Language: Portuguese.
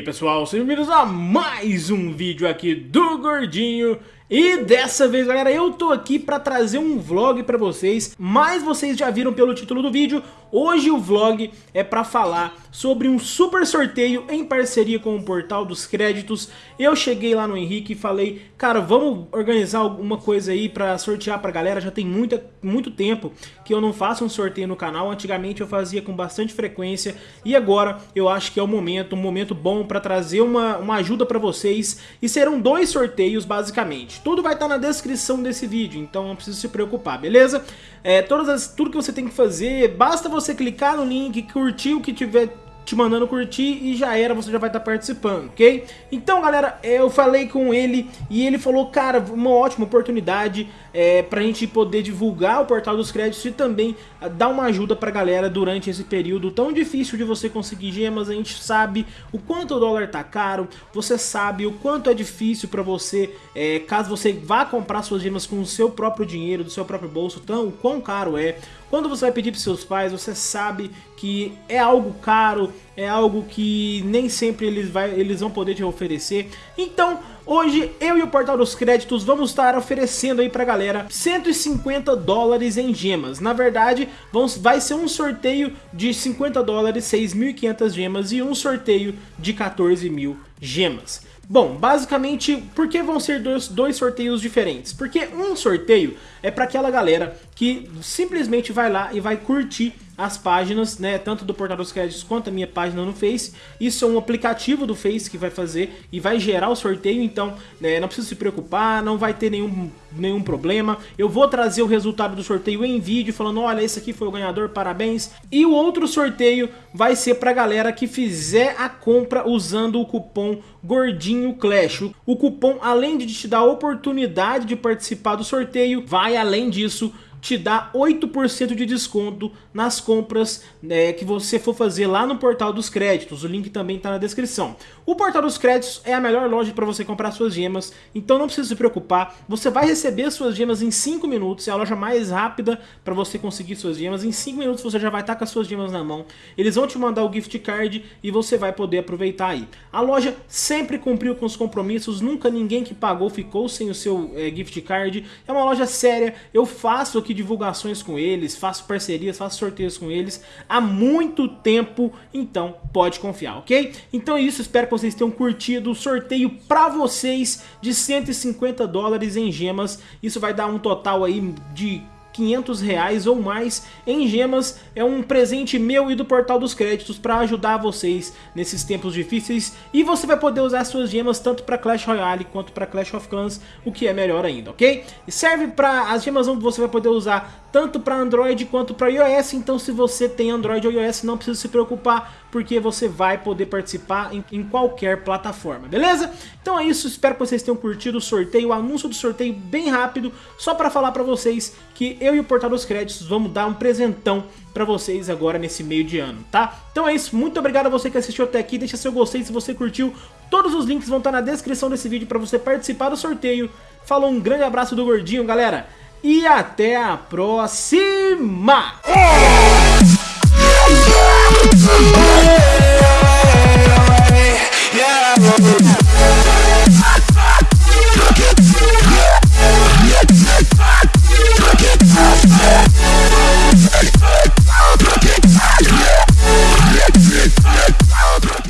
Aí pessoal, sejam bem-vindos a mais um vídeo aqui do Gordinho. E dessa vez, galera, eu tô aqui pra trazer um vlog pra vocês, mas vocês já viram pelo título do vídeo, hoje o vlog é pra falar sobre um super sorteio em parceria com o Portal dos Créditos. Eu cheguei lá no Henrique e falei, cara, vamos organizar alguma coisa aí pra sortear pra galera, já tem muita, muito tempo que eu não faço um sorteio no canal, antigamente eu fazia com bastante frequência e agora eu acho que é o momento, um momento bom pra trazer uma, uma ajuda pra vocês e serão dois sorteios basicamente. Tudo vai estar na descrição desse vídeo, então não precisa se preocupar, beleza? É, todas as, tudo que você tem que fazer, basta você clicar no link, curtir o que tiver te mandando curtir e já era, você já vai estar participando, ok? Então, galera, eu falei com ele e ele falou, cara, uma ótima oportunidade é, pra gente poder divulgar o Portal dos Créditos e também ah, dar uma ajuda pra galera durante esse período tão difícil de você conseguir gemas. A gente sabe o quanto o dólar tá caro, você sabe o quanto é difícil pra você, é, caso você vá comprar suas gemas com o seu próprio dinheiro, do seu próprio bolso, tão, o quão caro é. Quando você vai pedir para seus pais, você sabe que é algo caro, é algo que nem sempre eles, vai, eles vão poder te oferecer. Então, hoje eu e o Portal dos Créditos vamos estar oferecendo aí pra galera 150 dólares em gemas. Na verdade, vamos, vai ser um sorteio de 50 dólares, 6.500 gemas e um sorteio de 14 mil gemas. Bom, basicamente, por que vão ser dois, dois sorteios diferentes? Porque um sorteio é para aquela galera que simplesmente vai lá e vai curtir as páginas, né, tanto do Portal dos Créditos quanto a minha página no Face. Isso é um aplicativo do Face que vai fazer e vai gerar o sorteio, então né, não precisa se preocupar, não vai ter nenhum, nenhum problema. Eu vou trazer o resultado do sorteio em vídeo, falando, olha, esse aqui foi o ganhador, parabéns. E o outro sorteio vai ser pra galera que fizer a compra usando o cupom Gordinho Clash. O cupom, além de te dar a oportunidade de participar do sorteio, vai além disso te dá 8% de desconto nas compras né, que você for fazer lá no Portal dos Créditos. O link também está na descrição. O Portal dos Créditos é a melhor loja para você comprar suas gemas, então não precisa se preocupar. Você vai receber suas gemas em 5 minutos, é a loja mais rápida para você conseguir suas gemas. Em 5 minutos você já vai estar tá com as suas gemas na mão. Eles vão te mandar o gift card e você vai poder aproveitar aí. A loja sempre cumpriu com os compromissos, nunca ninguém que pagou ficou sem o seu é, gift card. É uma loja séria, eu faço aqui divulgações com eles, faço parcerias, faço sorteios com eles há muito tempo, então pode confiar, ok? Então é isso, espero que vocês tenham curtido o sorteio para vocês de 150 dólares em gemas, isso vai dar um total aí de 500 reais ou mais em gemas. É um presente meu e do Portal dos Créditos para ajudar vocês nesses tempos difíceis. E você vai poder usar suas gemas tanto para Clash Royale quanto para Clash of Clans, o que é melhor ainda, ok? E serve para as gemas você vai poder usar tanto para Android quanto para iOS, então se você tem Android ou iOS não precisa se preocupar, porque você vai poder participar em, em, qualquer plataforma, beleza? Então é isso, espero que vocês tenham curtido o sorteio, o anúncio do sorteio bem rápido, só para falar para vocês que eu e o Portal dos Créditos vamos dar um presentão para vocês agora nesse meio de ano, tá? Então é isso, muito obrigado a você que assistiu até aqui, deixa seu gostei se você curtiu, todos os links vão estar na descrição desse vídeo para você participar do sorteio. Falou, um grande abraço do Gordinho, galera! e até a próxima! É.